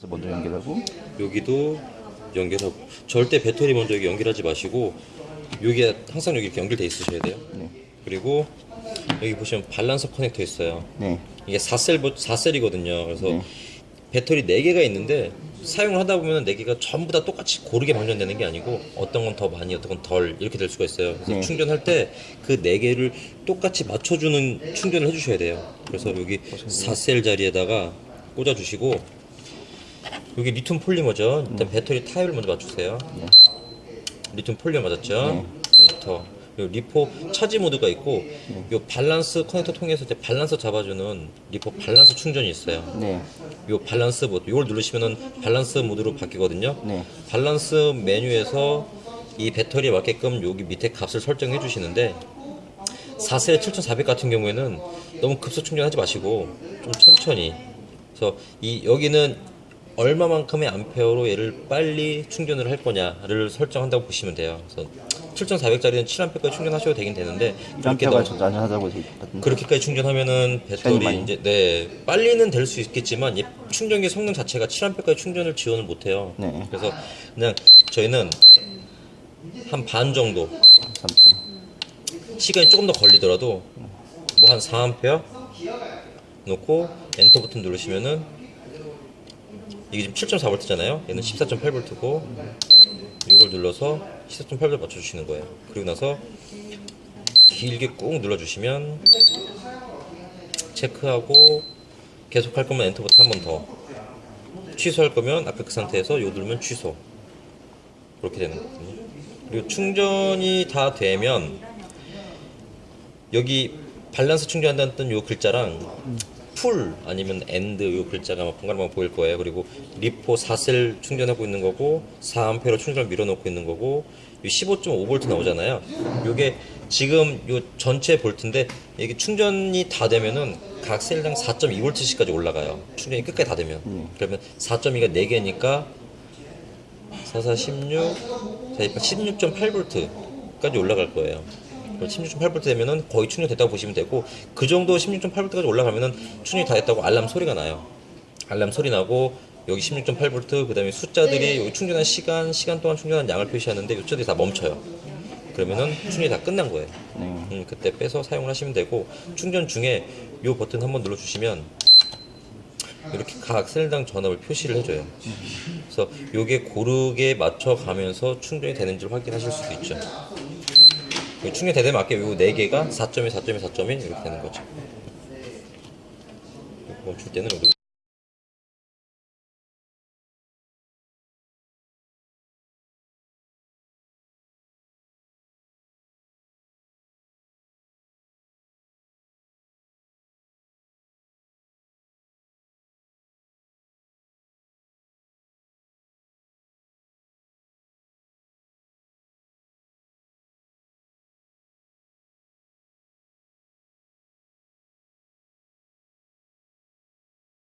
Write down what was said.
그래서 먼저 연결하고 여기도 연결하고 절대 배터리 먼저 여기 연결하지 마시고 여기 항상 여기 이렇게 연결돼 있으셔야 돼요. 네. 그리고 여기 보시면 밸런서 커넥터 있어요. 네. 이게 4셀 4셀이거든요. 그래서 네. 배터리 4개가 있는데 사용을 하다 보면 4개가 전부 다 똑같이 고르게 방전되는 게 아니고 어떤 건 더 많이 어떤 건 덜 이렇게 될 수가 있어요. 그래서 네. 충전할 때 그 4개를 똑같이 맞춰주는 충전을 해주셔야 돼요. 그래서 여기 4셀 자리에다가 꽂아주시고 여기 리튬 폴리머죠. 일단 배터리 타입을 먼저 맞추세요. 네. 리튬 폴리머 맞았죠? 엔터. 그리고 LiPo charge 모드가 있고 요 밸런스 커넥터 통해서 이제 밸런스 잡아주는 LiPo 밸런스 충전이 있어요. 네. 요 밸런스 모드 이걸 누르시면은 밸런스 모드로 바뀌거든요. 네. 밸런스 메뉴에서 이 배터리에 맞게끔 여기 밑에 값을 설정해 주시는데 4셀 7400 같은 경우에는 너무 급속 충전하지 마시고 좀 천천히 그래서 이 여기는 얼마만큼의 암페어로 얘를 빨리 충전을 할 거냐를 설정한다고 보시면 돼요. 그래서 7400짜리는 7A까지 충전하셔도 되긴 되는데 그렇게 있거든요. 그렇게까지 충전하면은 배터리. 이제 네 빨리는 될 수 있겠지만 이 충전기 성능 자체가 7A까지 충전을 지원을 못 해요. 네. 그래서 그냥 저희는 한 반 정도 3점. 시간이 조금 더 걸리더라도 뭐 한 4A 놓고 엔터 버튼 누르시면은 이게 지금 7.4V잖아요. 얘는 14.8V고 이걸 눌러서 14.8V 맞춰주시는 거예요. 그리고 나서 길게 꾹 눌러주시면 체크하고 계속 할 거면 엔터 버튼 한 번 더. 취소할 거면 앞에 그 상태에서 요 누르면 취소. 그렇게 되는 거거든요. 그리고 충전이 다 되면 여기 밸런스 충전한다는 요 글자랑 full 아니면 end 요 글자가 막 번갈아가면 보일 거예요. 그리고 LiPo 4셀 충전하고 있는 거고 4A로 충전을 밀어놓고 있는 거고 15.5V 나오잖아요. 요게 지금 요 전체 볼트인데 이게 충전이 다 되면은 각 셀당 4.2V씩까지 올라가요. 충전이 끝까지 다 되면. 그러면 4.2가 4개니까 44, 16, 자, 16.8V까지 올라갈 거예요. 16.8V 되면은 거의 충전됐다고 보시면 되고 그 정도 16.8V까지 올라가면은 충전이 다 됐다고 알람 소리가 나요. 알람 소리 나고 여기 16.8V 그 다음에 숫자들이 여기 충전한 시간, 시간 동안 충전한 양을 표시하는데 이 숫자들이 다 멈춰요. 그러면은 충전이 다 끝난 거예요. 네. 음, 그때 빼서 사용을 하시면 되고 충전 중에 이 버튼 한번 눌러주시면 이렇게 각 셀당 전압을 표시를 해줘요. 그래서 요게 고르게 맞춰가면서 충전이 되는지를 확인하실 수도 있죠. 요 충전이 되되 맞게 요 4개가 4.1, 4.1, 4.1 이렇게 되는 거죠. 멈출 때는 여기